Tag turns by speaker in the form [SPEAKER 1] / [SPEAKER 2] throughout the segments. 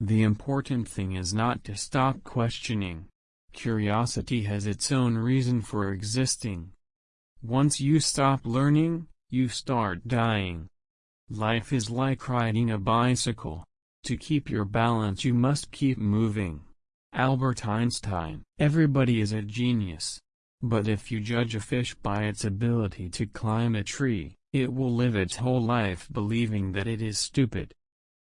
[SPEAKER 1] The important thing is not to stop questioning. Curiosity has its own reason for existing. Once you stop learning, you start dying. Life is like riding a bicycle. To keep your balance you must keep moving. Albert Einstein Everybody is a genius. But if you judge a fish by its ability to climb a tree, it will live its whole life believing that it is stupid.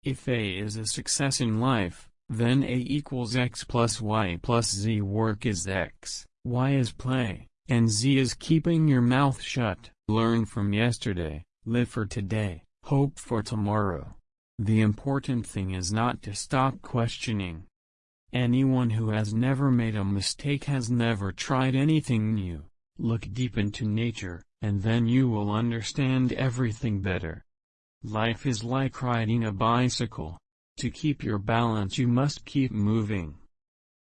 [SPEAKER 1] If A is a success in life, then A equals x plus y plus z work is x, y is play, and z is keeping your mouth shut. Learn from yesterday, live for today, hope for tomorrow. The important thing is not to stop questioning. Anyone who has never made a mistake has never tried anything new. Look deep into nature, and then you will understand everything better. Life is like riding a bicycle. To keep your balance you must keep moving.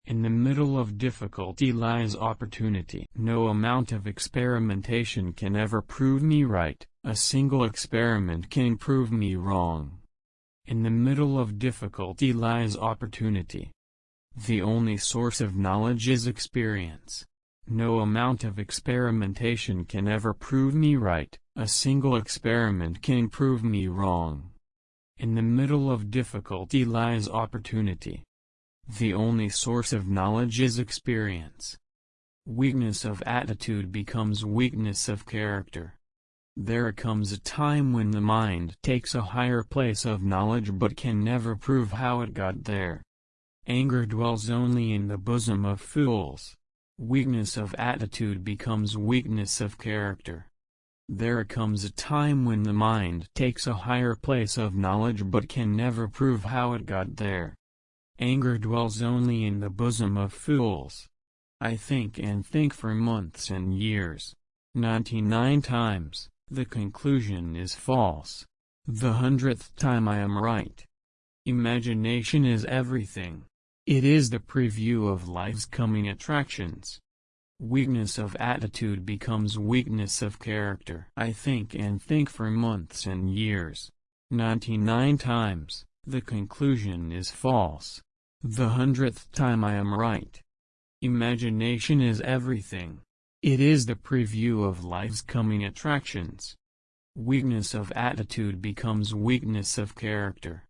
[SPEAKER 1] In the middle of difficulty lies opportunity. No amount of experimentation can ever prove me right, a single experiment can prove me wrong. In the middle of difficulty lies opportunity. The only source of knowledge is experience. No amount of experimentation can ever prove me right, a single experiment can prove me wrong. In the middle of difficulty lies opportunity. The only source of knowledge is experience. Weakness of attitude becomes weakness of character. There comes a time when the mind takes a higher place of knowledge but can never prove how it got there. Anger dwells only in the bosom of fools. Weakness of attitude becomes weakness of character. There comes a time when the mind takes a higher place of knowledge but can never prove how it got there. Anger dwells only in the bosom of fools. I think and think for months and years. 99 times, the conclusion is false. The hundredth time I am right. Imagination is everything. It is the preview of life's coming attractions. Weakness of attitude becomes weakness of character. I think and think for months and years. 99 times, the conclusion is false. The hundredth time I am right. Imagination is everything. It is the preview of life's coming attractions. Weakness of attitude becomes weakness of character.